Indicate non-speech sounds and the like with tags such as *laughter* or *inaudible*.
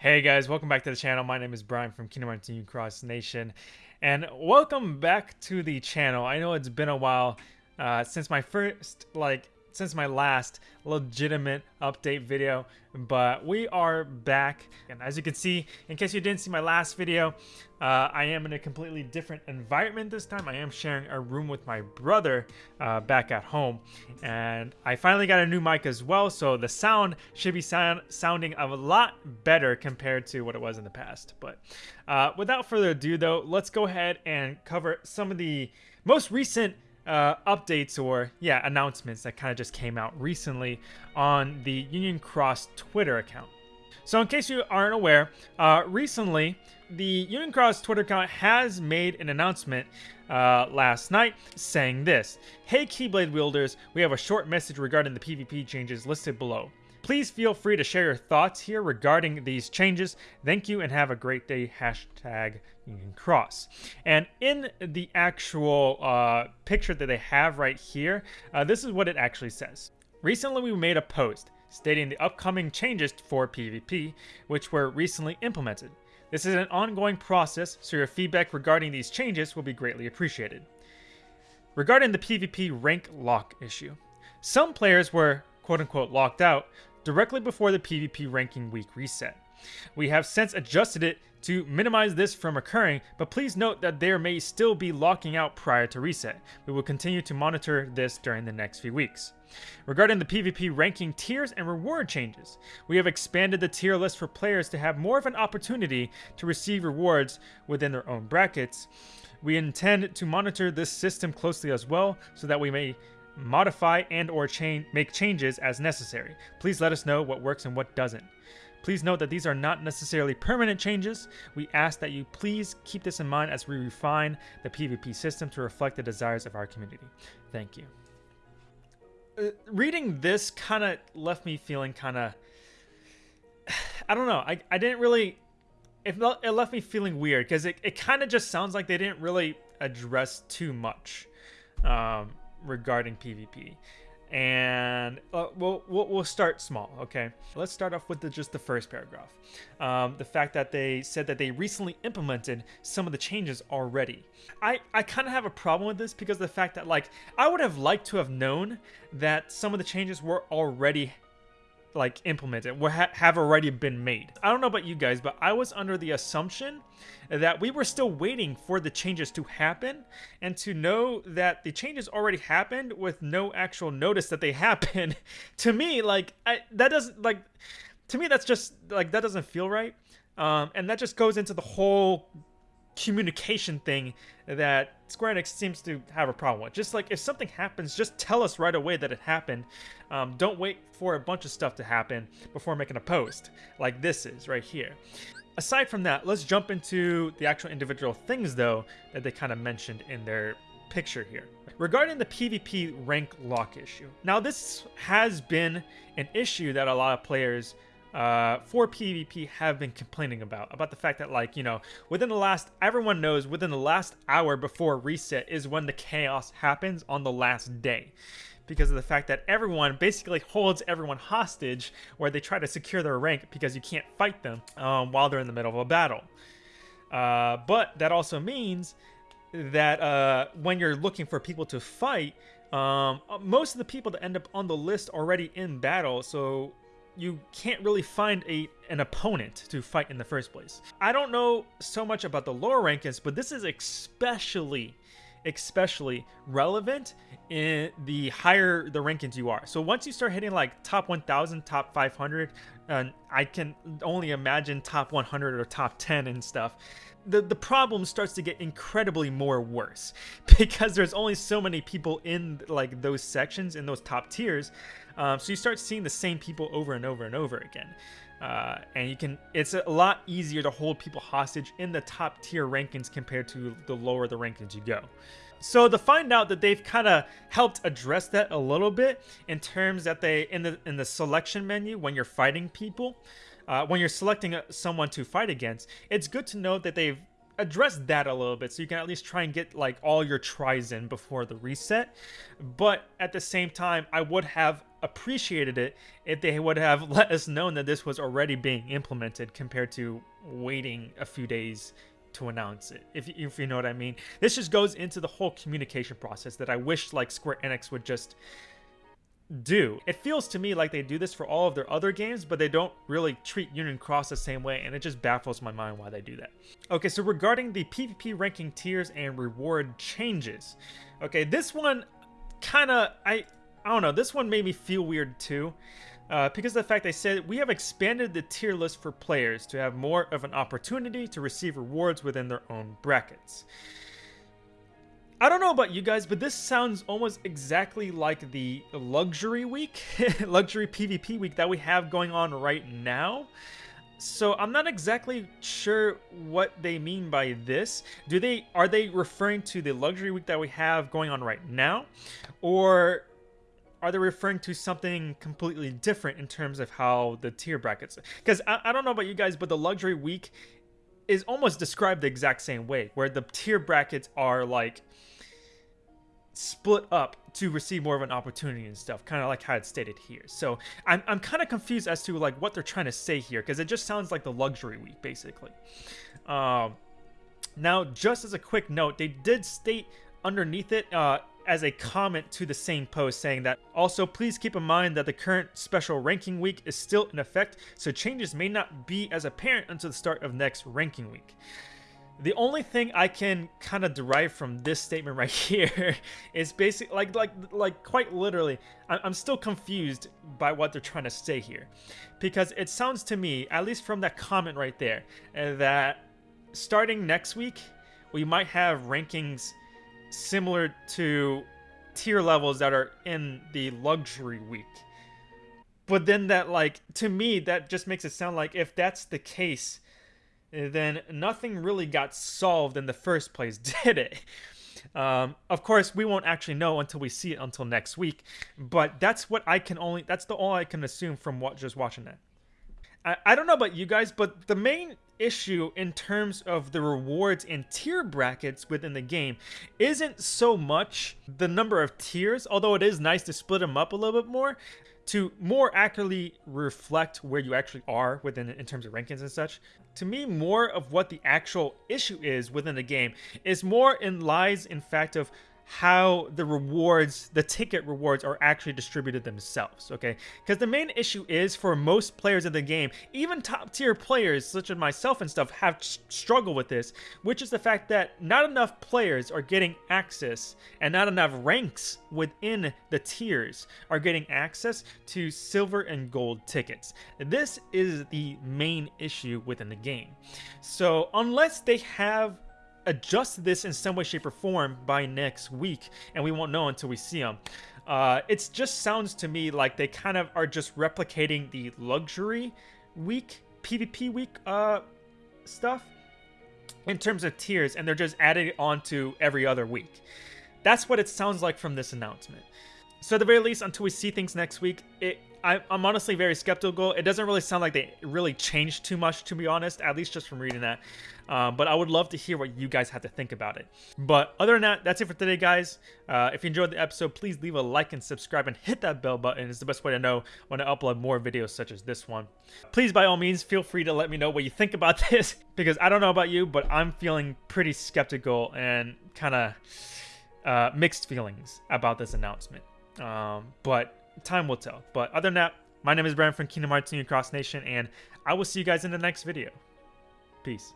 Hey guys, welcome back to the channel. My name is Brian from Kingdom Hearts Union Cross Nation, and welcome back to the channel. I know it's been a while uh, since my first, like, since my last legitimate update video, but we are back. And as you can see, in case you didn't see my last video, uh, I am in a completely different environment this time. I am sharing a room with my brother uh, back at home. And I finally got a new mic as well, so the sound should be sound sounding a lot better compared to what it was in the past. But uh, without further ado though, let's go ahead and cover some of the most recent uh, updates or yeah announcements that kind of just came out recently on the Union Cross Twitter account. So in case you aren't aware, uh, recently the Union Cross Twitter account has made an announcement uh, last night saying this Hey Keyblade wielders, we have a short message regarding the PvP changes listed below. Please feel free to share your thoughts here regarding these changes. Thank you and have a great day. Hashtag Union Cross. And in the actual uh, picture that they have right here, uh, this is what it actually says. Recently, we made a post stating the upcoming changes for PvP, which were recently implemented. This is an ongoing process, so your feedback regarding these changes will be greatly appreciated. Regarding the PvP rank lock issue, some players were quote unquote locked out directly before the PvP ranking week reset. We have since adjusted it to minimize this from occurring, but please note that there may still be locking out prior to reset. We will continue to monitor this during the next few weeks. Regarding the PvP ranking tiers and reward changes, we have expanded the tier list for players to have more of an opportunity to receive rewards within their own brackets. We intend to monitor this system closely as well so that we may modify and or change make changes as necessary. Please let us know what works and what doesn't. Please note that these are not necessarily permanent changes. We ask that you please keep this in mind as we refine the PvP system to reflect the desires of our community. Thank you. Uh, reading this kind of left me feeling kind of... *sighs* I don't know. I, I didn't really... It, it left me feeling weird because it, it kind of just sounds like they didn't really address too much um, regarding PvP and uh, we'll, we'll, we'll start small okay? Let's start off with the, just the first paragraph. Um, the fact that they said that they recently implemented some of the changes already. I i kind of have a problem with this because the fact that like i would have liked to have known that some of the changes were already like implemented ha have already been made. I don't know about you guys, but I was under the assumption that we were still waiting for the changes to happen and to know that the changes already happened with no actual notice that they *laughs* happened. to me, like I, that doesn't like to me that's just like that doesn't feel right. Um, and that just goes into the whole communication thing that Square Enix seems to have a problem with. Just like if something happens, just tell us right away that it happened. Um, don't wait for a bunch of stuff to happen before making a post, like this is right here. Aside from that, let's jump into the actual individual things though that they kind of mentioned in their picture here. Regarding the PvP rank lock issue. Now this has been an issue that a lot of players uh, for PvP have been complaining about. About the fact that, like, you know, within the last, everyone knows within the last hour before reset is when the chaos happens on the last day. Because of the fact that everyone basically holds everyone hostage where they try to secure their rank because you can't fight them um, while they're in the middle of a battle. Uh, but that also means that uh, when you're looking for people to fight, um, most of the people that end up on the list already in battle, so you can't really find a an opponent to fight in the first place. I don't know so much about the lower rankings, but this is especially especially relevant in the higher the rankings you are. So once you start hitting like top 1000, top 500, and I can only imagine top 100 or top 10 and stuff, the, the problem starts to get incredibly more worse *laughs* because there's only so many people in like those sections in those top tiers um, so you start seeing the same people over and over and over again. Uh, and you can it's a lot easier to hold people hostage in the top tier rankings compared to the lower the rankings you go. So to find out that they've kind of helped address that a little bit in terms that they in the in the selection menu when you're fighting people uh, when you're selecting someone to fight against, it's good to know that they've addressed that a little bit so you can at least try and get like all your tries in before the reset. But at the same time, I would have appreciated it if they would have *laughs* let us know that this was already being implemented compared to waiting a few days to announce it if, if you know what i mean this just goes into the whole communication process that i wish like square enix would just do. It feels to me like they do this for all of their other games, but they don't really treat Union Cross the same way, and it just baffles my mind why they do that. Okay, so regarding the PvP ranking tiers and reward changes. Okay, this one kind of, I, I don't know, this one made me feel weird too. Uh, because of the fact they said we have expanded the tier list for players to have more of an opportunity to receive rewards within their own brackets. I don't know about you guys, but this sounds almost exactly like the luxury week, *laughs* luxury PvP week that we have going on right now. So I'm not exactly sure what they mean by this. Do they are they referring to the luxury week that we have going on right now or are they referring to something completely different in terms of how the tier brackets because I, I don't know about you guys but the luxury week is almost described the exact same way where the tier brackets are like split up to receive more of an opportunity and stuff, kind of like how it's stated here. So I'm, I'm kind of confused as to like what they're trying to say here because it just sounds like the luxury week basically. Um, now, just as a quick note, they did state underneath it uh, as a comment to the same post saying that also please keep in mind that the current special ranking week is still in effect, so changes may not be as apparent until the start of next ranking week. The only thing I can kind of derive from this statement right *laughs* here is basically like like like quite literally I'm still confused by what they're trying to say here because it sounds to me at least from that comment right there that starting next week we might have rankings similar to tier levels that are in the luxury week but then that like to me that just makes it sound like if that's the case then nothing really got solved in the first place, *laughs* did it? Um, of course, we won't actually know until we see it until next week, but that's what I can only, that's the all I can assume from what just watching that. I, I don't know about you guys, but the main issue in terms of the rewards and tier brackets within the game isn't so much the number of tiers, although it is nice to split them up a little bit more to more accurately reflect where you actually are within in terms of rankings and such. To me, more of what the actual issue is within the game is more in lies in fact of how the rewards, the ticket rewards, are actually distributed themselves, okay? Because the main issue is for most players in the game, even top tier players such as myself and stuff have struggled with this, which is the fact that not enough players are getting access and not enough ranks within the tiers are getting access to silver and gold tickets. This is the main issue within the game. So unless they have adjust this in some way, shape, or form by next week, and we won't know until we see them. Uh, it just sounds to me like they kind of are just replicating the luxury week, PvP week uh, stuff in terms of tiers, and they're just adding it on to every other week. That's what it sounds like from this announcement. So at the very least, until we see things next week, it I, am honestly very skeptical. It doesn't really sound like they really changed too much, to be honest, at least just from reading that. Um, but I would love to hear what you guys have to think about it. But other than that, that's it for today, guys. Uh, if you enjoyed the episode, please leave a like and subscribe and hit that bell button. It's the best way to know when I upload more videos such as this one. Please, by all means, feel free to let me know what you think about *laughs* this because I don't know about you, but I'm feeling pretty skeptical and kind of uh, mixed feelings about this announcement. Um, but time will tell. But other than that, my name is Brian from Kingdom Hearts Union Cross Nation, and I will see you guys in the next video. Peace.